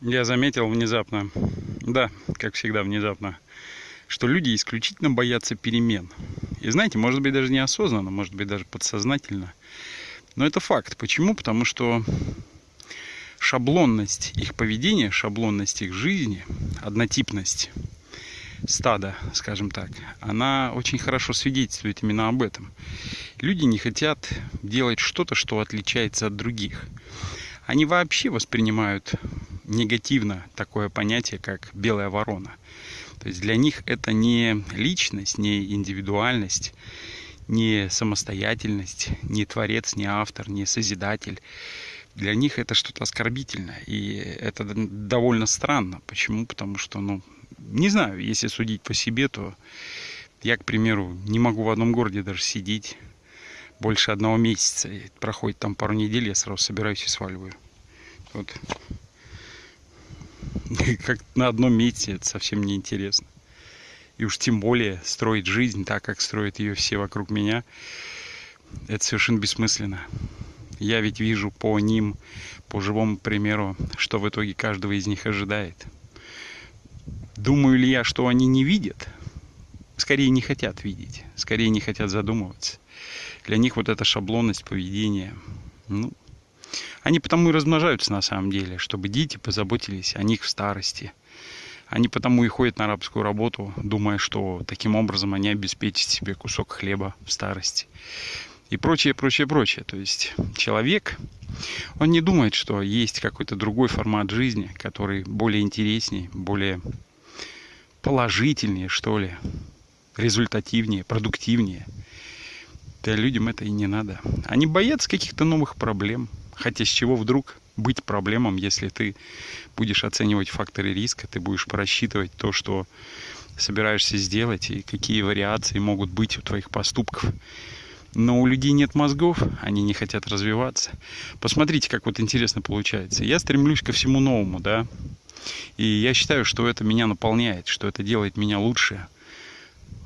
Я заметил внезапно, да, как всегда внезапно, что люди исключительно боятся перемен. И знаете, может быть даже неосознанно, может быть даже подсознательно. Но это факт. Почему? Потому что шаблонность их поведения, шаблонность их жизни, однотипность стада, скажем так, она очень хорошо свидетельствует именно об этом. Люди не хотят делать что-то, что отличается от других. Они вообще воспринимают негативно такое понятие, как белая ворона. То есть для них это не личность, не индивидуальность, не самостоятельность, не творец, не автор, не созидатель. Для них это что-то оскорбительное. И это довольно странно. Почему? Потому что, ну, не знаю, если судить по себе, то я, к примеру, не могу в одном городе даже сидеть больше одного месяца. И проходит там пару недель, я сразу собираюсь и сваливаю. Вот как на одном месте это совсем не интересно. И уж тем более строить жизнь так, как строят ее все вокруг меня, это совершенно бессмысленно. Я ведь вижу по ним, по живому примеру, что в итоге каждого из них ожидает. Думаю ли я, что они не видят? Скорее не хотят видеть, скорее не хотят задумываться. Для них вот эта шаблонность поведения, ну, они потому и размножаются на самом деле, чтобы дети позаботились о них в старости. Они потому и ходят на арабскую работу, думая, что таким образом они обеспечат себе кусок хлеба в старости. И прочее, прочее, прочее. То есть человек, он не думает, что есть какой-то другой формат жизни, который более интереснее, более положительнее, что ли, результативнее, продуктивнее. Да людям это и не надо. Они боятся каких-то новых проблем, Хотя с чего вдруг быть проблемам, если ты будешь оценивать факторы риска, ты будешь просчитывать то, что собираешься сделать и какие вариации могут быть у твоих поступков. Но у людей нет мозгов, они не хотят развиваться. Посмотрите, как вот интересно получается. Я стремлюсь ко всему новому, да. И я считаю, что это меня наполняет, что это делает меня лучше,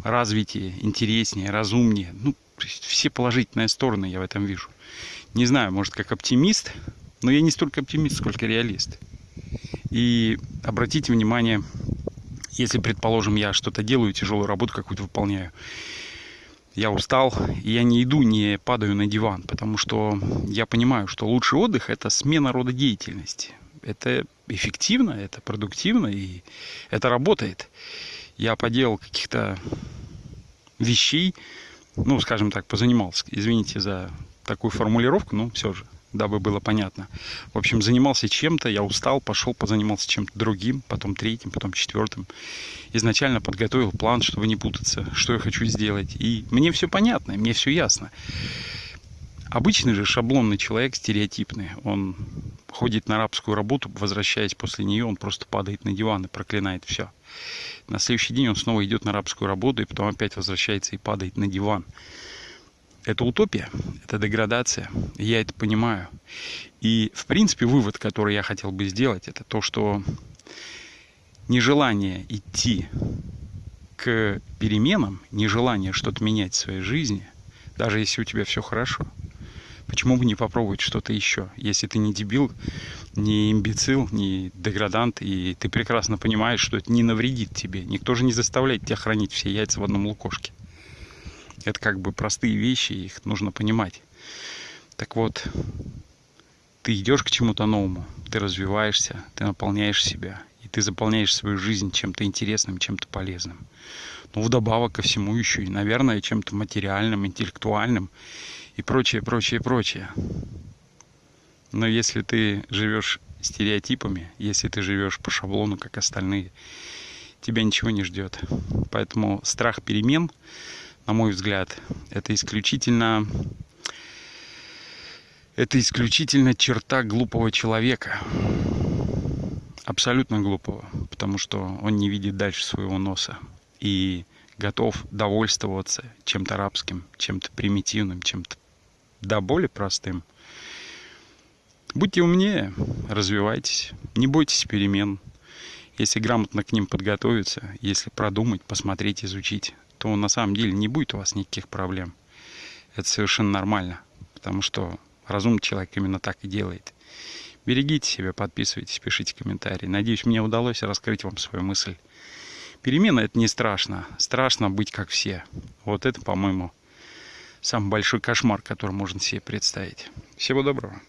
развитие, интереснее, разумнее. Ну, все положительные стороны я в этом вижу не знаю, может как оптимист, но я не столько оптимист, сколько реалист. И обратите внимание, если, предположим, я что-то делаю, тяжелую работу какую-то выполняю, я устал, я не иду, не падаю на диван, потому что я понимаю, что лучший отдых – это смена рода деятельности. Это эффективно, это продуктивно, и это работает. Я поделал каких-то вещей, ну, скажем так, позанимался, извините за такую формулировку, но все же, дабы было понятно. В общем, занимался чем-то, я устал, пошел, позанимался чем-то другим, потом третьим, потом четвертым. Изначально подготовил план, чтобы не путаться, что я хочу сделать. И мне все понятно, мне все ясно. Обычный же шаблонный человек, стереотипный, он ходит на арабскую работу, возвращаясь после нее, он просто падает на диван и проклинает все. На следующий день он снова идет на арабскую работу, и потом опять возвращается и падает на диван это утопия, это деградация. Я это понимаю. И, в принципе, вывод, который я хотел бы сделать, это то, что нежелание идти к переменам, нежелание что-то менять в своей жизни, даже если у тебя все хорошо, почему бы не попробовать что-то еще, если ты не дебил, не имбецил, не деградант, и ты прекрасно понимаешь, что это не навредит тебе. Никто же не заставляет тебя хранить все яйца в одном лукошке. Это как бы простые вещи, их нужно понимать. Так вот, ты идешь к чему-то новому, ты развиваешься, ты наполняешь себя, и ты заполняешь свою жизнь чем-то интересным, чем-то полезным. Ну, вдобавок ко всему еще и, наверное, чем-то материальным, интеллектуальным и прочее, прочее, прочее. Но если ты живешь стереотипами, если ты живешь по шаблону, как остальные, тебя ничего не ждет. Поэтому страх перемен на мой взгляд, это исключительно это исключительно черта глупого человека. Абсолютно глупого, потому что он не видит дальше своего носа и готов довольствоваться чем-то рабским, чем-то примитивным, чем-то да более простым. Будьте умнее, развивайтесь, не бойтесь перемен. Если грамотно к ним подготовиться, если продумать, посмотреть, изучить, то на самом деле не будет у вас никаких проблем. Это совершенно нормально, потому что разумный человек именно так и делает. Берегите себя, подписывайтесь, пишите комментарии. Надеюсь, мне удалось раскрыть вам свою мысль. Перемена это не страшно. Страшно быть как все. Вот это, по-моему, самый большой кошмар, который можно себе представить. Всего доброго.